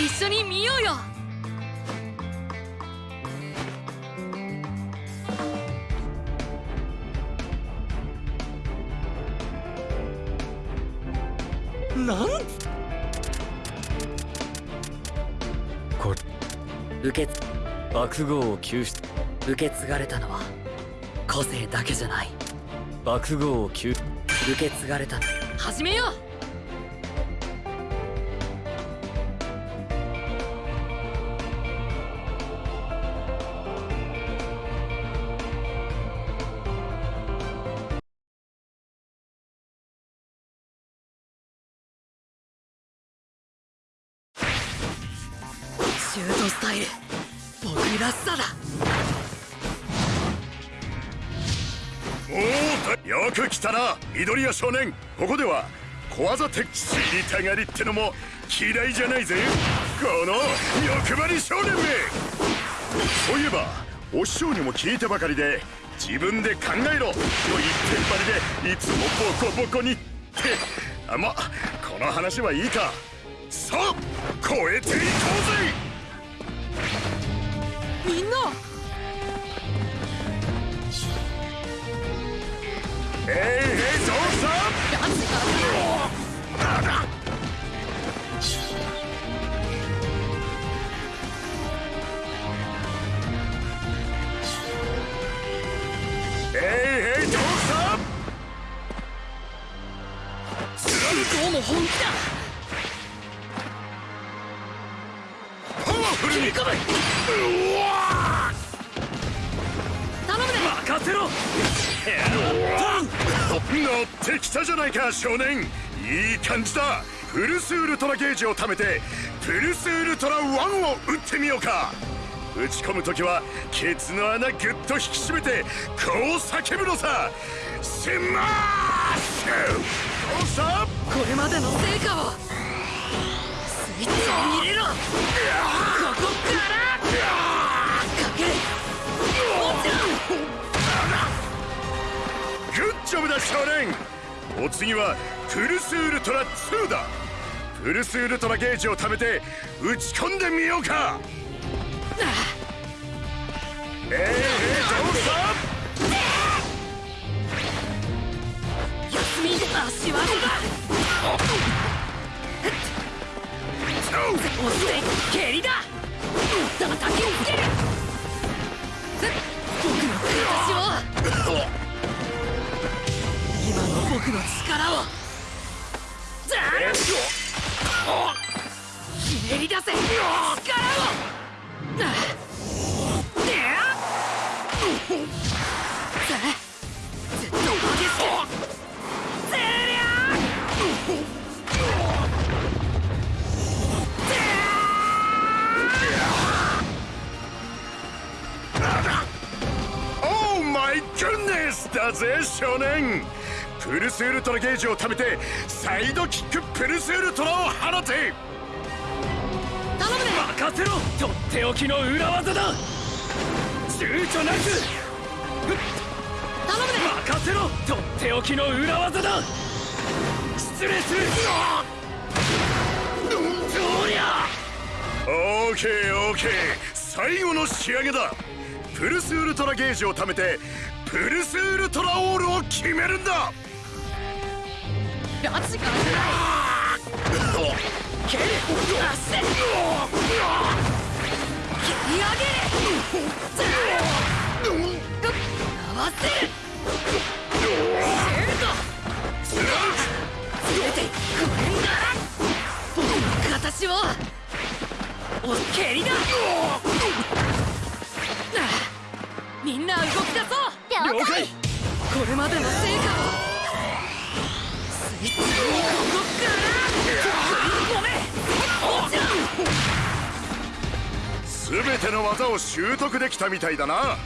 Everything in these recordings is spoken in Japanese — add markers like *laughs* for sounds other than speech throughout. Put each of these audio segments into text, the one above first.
一緒に見ようよ。なん？これ。受け爆豪を救出。受け継がれたのは個性だけじゃない。爆豪を救受け継がれたの。始めようュートスタイル。僕らしさだ。おおよく来たな。緑谷少年。ここでは小技敵知りたがりってのも嫌いじゃないぜ。この欲張り少年め。そういえばお師匠にも聞いたばかりで自分で考えろ。と言ってんばりでいつもボコボコにって。あまこの話はいいか。さあ超えていこうぜ。みんな。えいじゃないか少年。いい感じだ。プルスウルトラゲージを貯めてプルスウルトラ1を撃ってみようか。打ち込む時はケツの穴ぐっと引き締めてこう叫ぶのさ。スマッシュ。どうした？これまでの成果を。スイッチを入れろ。ここから。かけもちろ。んグッジョブだ少年お次はプルスウルトラ2だ。プルスウルトラゲージを貯めて打ち込んでみようか。ええええどうした？休み足技だ押して蹴りだ。叩きつける。僕の形を。僕の力を。だひねり出せ。力を。*laughs* だぜ少年プルスウルトラゲージを貯めてサイドキックプルスウルトラを放て。頼むで任せろ。とっておきの裏技だ。躊躇なく。頼むで任せろ。とっておきの裏技だ。失礼する。どりゃオーケーオーケー。最後の仕上げだ。プルスウルトラゲージを貯めてプルスウルトラオールを決めるんだガチからじゃない蹴る足で蹴り上げる合わせるシュート連れてこれなら僕の形をお蹴りだみんな動き出そう。了解。これまでの成果を全ての技を習得できたみたいだな。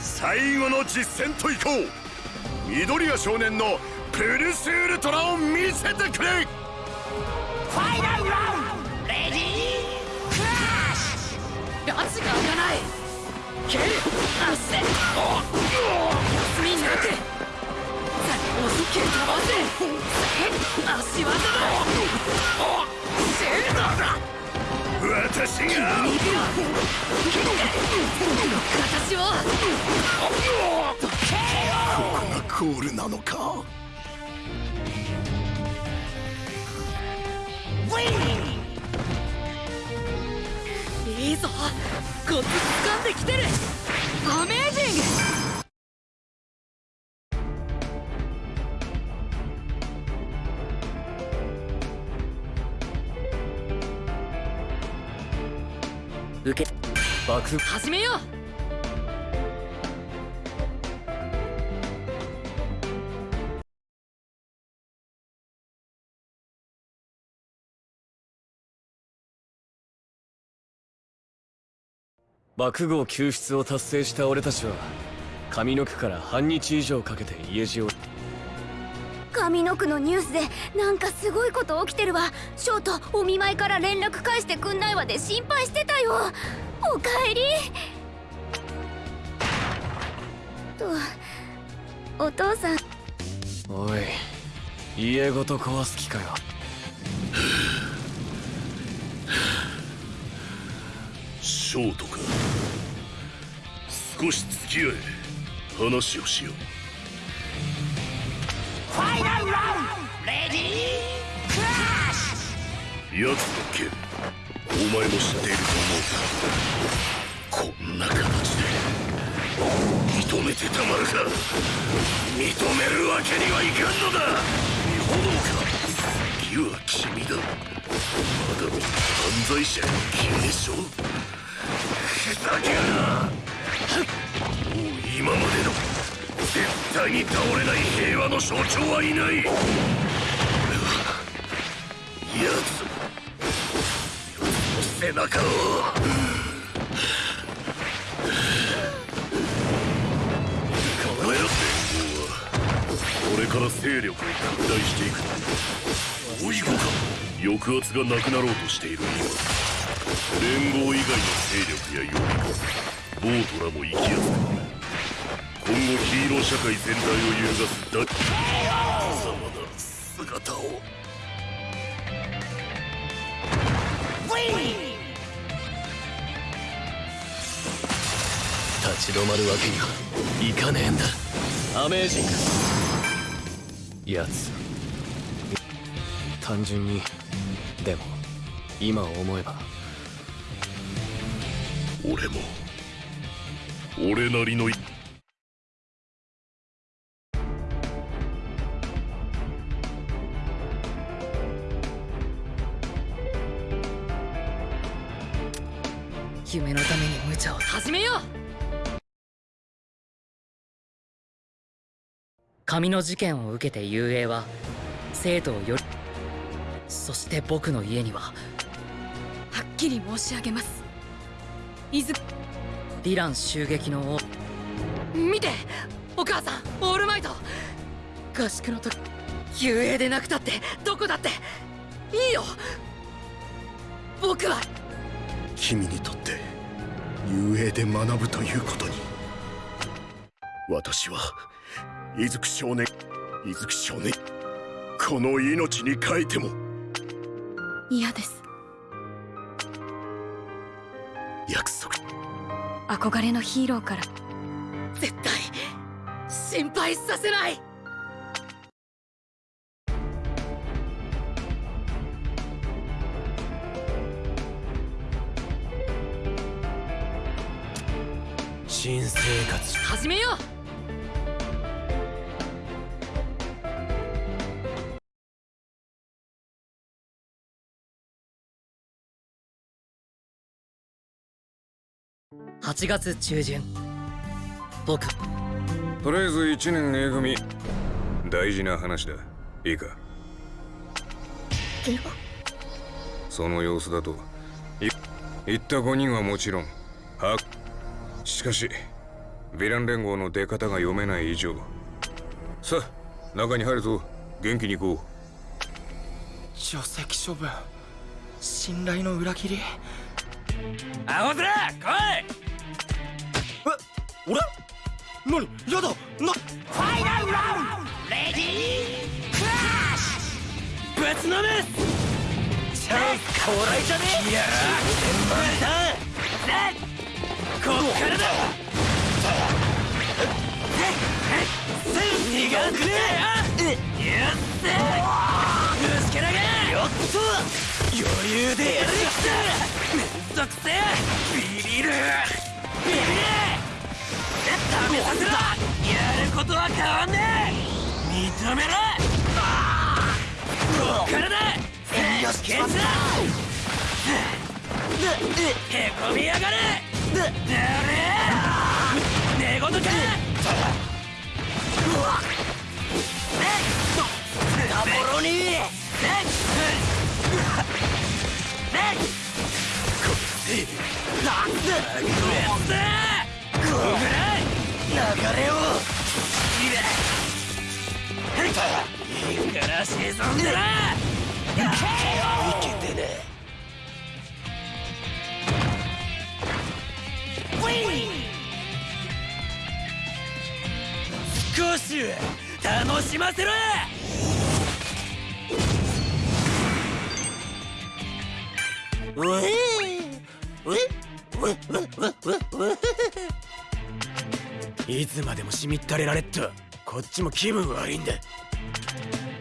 最後の実戦といこう。緑谷少年のプルスウルトラを見せてくれ。ファイナルラウンド。レディークラッシュ。ガチが開かない。蹴る。足で休みなく押し蹴飛ばせ。コールなのか？いいぞ。コツ掴んできてる。アメージング。受け。爆風始めよう爆豪救出を達成した俺たちは上の句から半日以上かけて家路を上の句のニュースでなんかすごいこと起きてるわ。ショートお見舞いから連絡返してくんないわで心配してたよ。おかえり。とお父さん。おい家ごと壊す気かよ。ショートか少し付き合え話をしよう。ファイナルラウンドレディークラッシュ奴の件お前も知っていると思うがこんな形で。認めてたまるか。認めるわけにはいかんのだ。炎か。次は君だ。まだ犯罪者への継承ふざけるな今までの絶対に倒れない平和の象徴はいない。俺は奴背中を。この野郎連合はこれから勢力を拡大していく追い子か抑圧がなくなろうとしている今連合以外の勢力や予備軍ボートらも行きやすくなる今後ヒーロー社会全体を揺るがすだ貴様な姿を立ち止まるわけにはいかねえんだ。アメージング。やつ。単純にでも今思えば俺も。俺なりの夢のために無茶を。始めよう。神の事件を受けて雄英は生徒をよりそして僕の家にははっきり申し上げます。伊豆ディラン襲撃の見てお母さんオールマイト。合宿の時雄英でなくたってどこだって。いいよ。僕は君にとって雄英で学ぶということに。私は伊豆少年伊豆少年この命に変えても。嫌です。約束。憧れのヒーローから。絶対心配させない新生活。始めよう。8月中旬。僕。とりあえず1年 A 組。大事な話だ。いいか？その様子だと。い言った5人はもちろん。はしかしヴィラン連合の出方が読めない以上。さあ中に入るぞ。元気に行こ除籍処分。信頼の裏切り。アホ面来い！え俺？何？やだ！な？ファイナルラウンド!レディー!クラッシュ!ぶつのめチャンス到来じゃね？えいやーこっからだ。苦くねえ。やっせ虫けらがよっと余裕でやるきためん。どくせえビビるビビれ試させろやることは変わん。ねえ認めろこっからだよしケツだへこみやがれ寝言かボロに流れをいいから沈んでないけ少し楽しませろ!いつまでもしみったれられっとこっちも気分悪いんだ。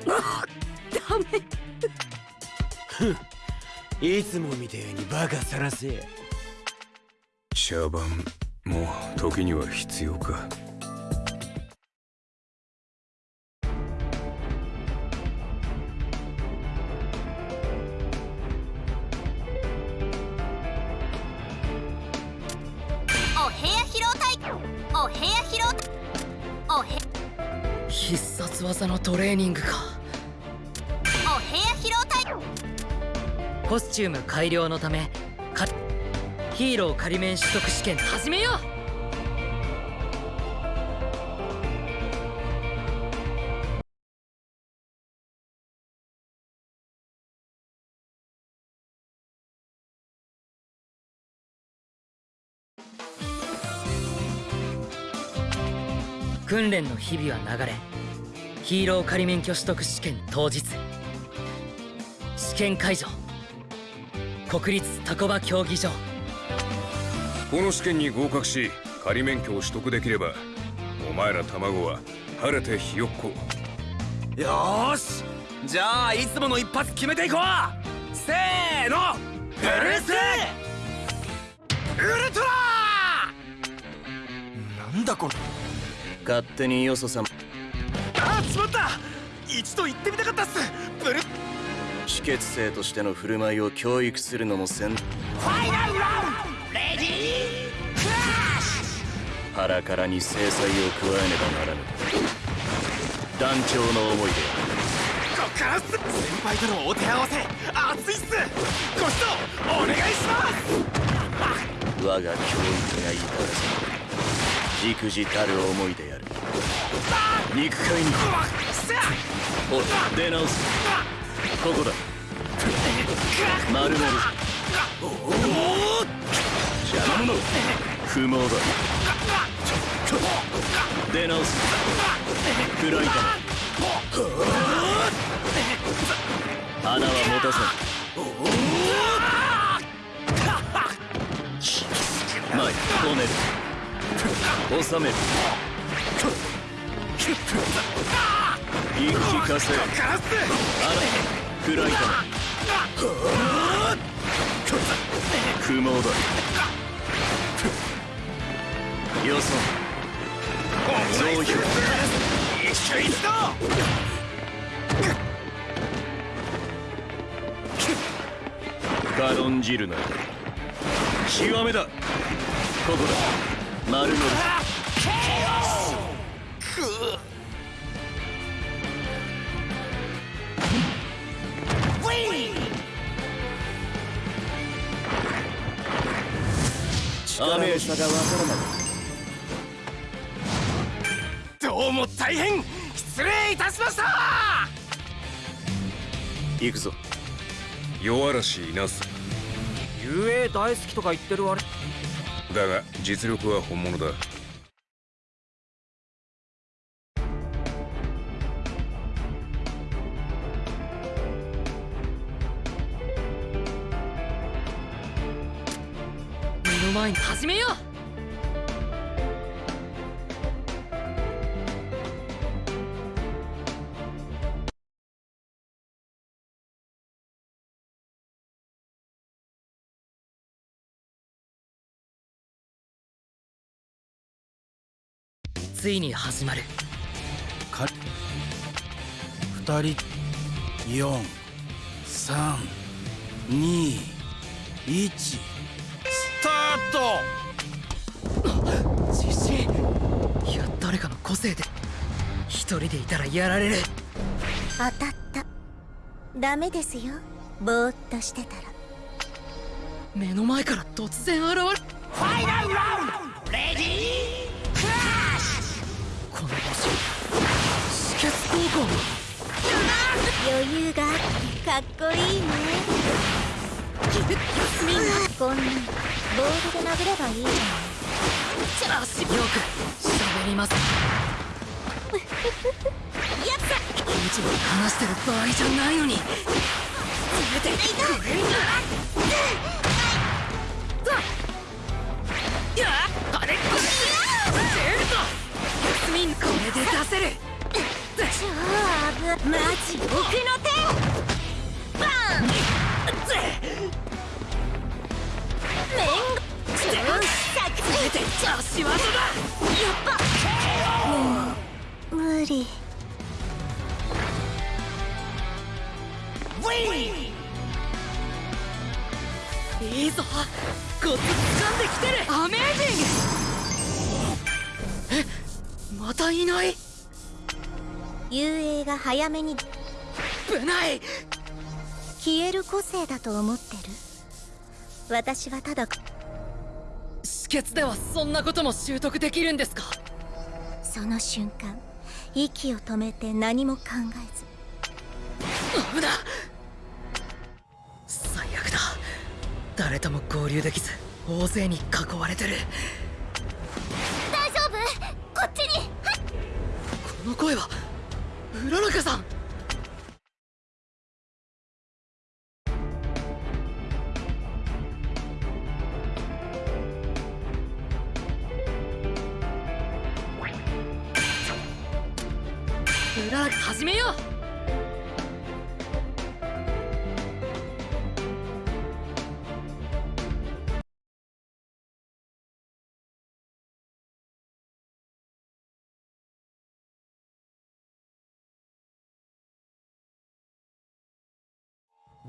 ダメ。いつもみてえにバカさらせ茶番も時には必要か。お部屋疲労隊お部屋疲労隊おへ必殺技のトレーニングか。お部屋疲労隊コスチューム改良のためかヒーロー仮面取得試験。始めよう。訓練の日々は流れヒーロー仮免許取得試験当日。試験会場国立タコバ競技場この試験に合格し仮免許を取得できればお前ら卵は晴れてひよっこ。よーし！じゃあいつもの一発決めていこう！せーの！フルス！ウルトラ！なんだこれ？勝手によそさんあしまった！一度行ってみたかったっす！ブル秘訣生としての振る舞いを教育するのもせん。ファイナルラウンド！レディー腹からに制裁を加えねばならぬ団長の思いでこっからっす先輩とのお手合わせ熱いっすご指導お願いします我が教育がいいからさ忸怩たる思いでやる肉塊におい出直すここだ。丸める邪魔者不毛だ。出直す。暗い玉穴は持たせん前止める。収める。言い聞かせカラス穴暗い玉不毛だ。よそ増票一緒一度軽んじるな極めだここだ丸乗り雨さがわからない。どうも大変失礼いたしました。行くぞ。夜嵐いなす。遊泳大好きとか言ってる割だが実力は本物だ。目の前に始めようついに始まる。か2人432スタート。*coughs* 自信いや誰かの個性で一人でいたらやられる。当たった。ダメですよ。ぼーっとしてたら。目の前から突然現れる。ファイナルラウンド止血高校余裕があってかっこいいね。休みなこんなボールで殴ればいいじゃ足よく喋りますやったいつも話してる場合じゃないのにせめてこれマジ奥の手バンメン超作せめて足技だやっぱもう無理。いいぞコツ掴んできてるアメージングえまたいない遊泳が早めに。危ない。消える個性だと思ってる？私はただ。止血ではそんなことも習得できるんですか？その瞬間息を止めて何も考えず。危な最悪だ。誰とも合流できず大勢に囲われてる。大丈夫？こっちに。この声はうららかさん。うららか始めよう。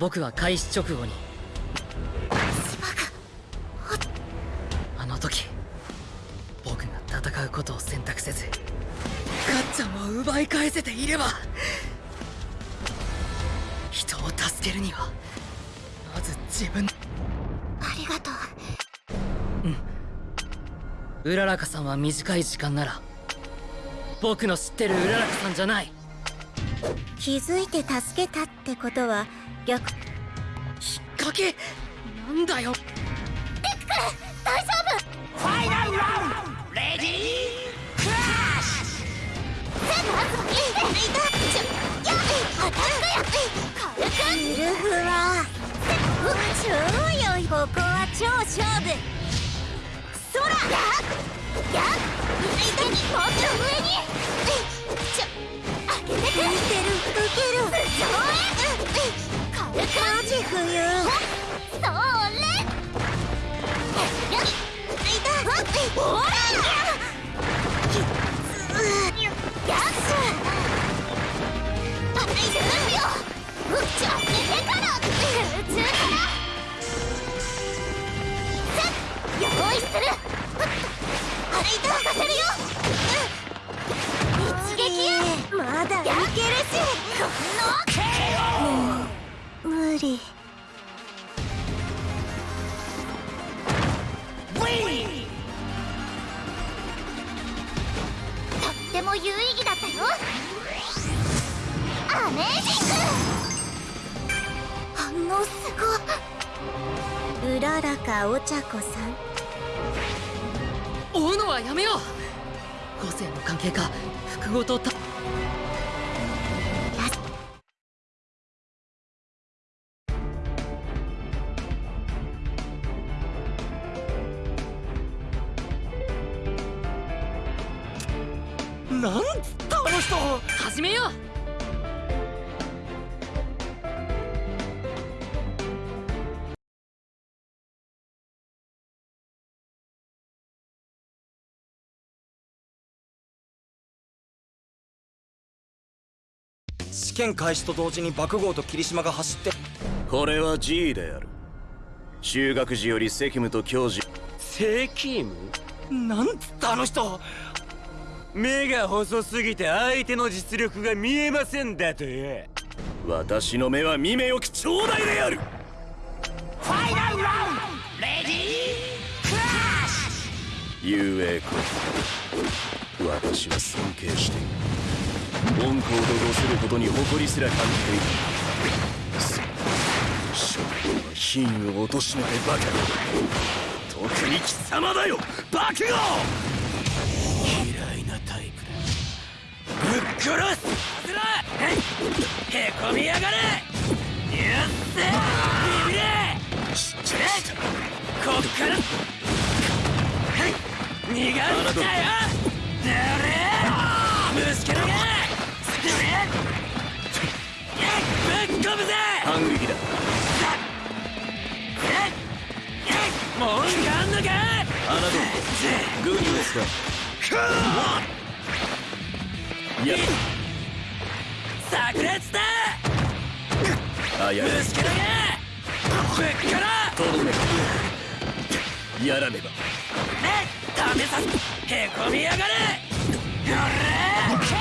僕は開始直後に。あの時僕が戦うことを選択せずガッチャンを奪い返せていれば人を助けるにはまず自分。ありがとう。うららかさんは短い時間なら僕の知ってるうららかさんじゃない。気づいて助けたってことは逆。引っ掛けなんだよ。大丈ファイナルラウンドレディークラッシ夫全部いたちょやアタックや軽くウルフは超良いここは超勝負そらややい。たにもっと上に。ちょ上げてく。見てる受ける上ジ冬それやから空中からせっ用意するあいた任せるよ一撃まだいけるしこのもう無理。とっても有意義だったよ。アメージング。反応すごいうららかお茶子さん。追うのはやめよう。個性の関係か。複合とた試験開始と同時に爆豪と霧島が走って。これは G である。修学時より責務と教授。責務なんつったあの人。目が細すぎて相手の実力が見えませんだと。よ私の目は見目よき頂戴である。ファイナルラウンド！レディークラッシ雄英君私は尊敬している温厚と度することに誇りすら感じているそう将軍は品を貶めてばかり特に貴様だよ。爆豪嫌いなタイプだぶっ殺すはずらへこみやがれやっせビビれ知ってこっからはい逃がしたよ。だれぶっ込むぜ反撃だ文句あんのかあなたグーニュースかや炸裂だあや虫けらがぶっ。からとどめやらねばね試さへこみやがれや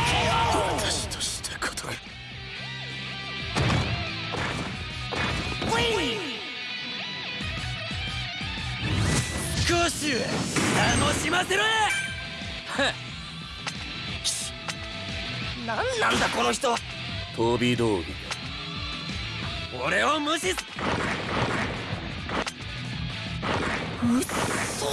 れ楽しませろ *laughs* 何なんだこの人は。飛び道具。俺を無視す。うっそ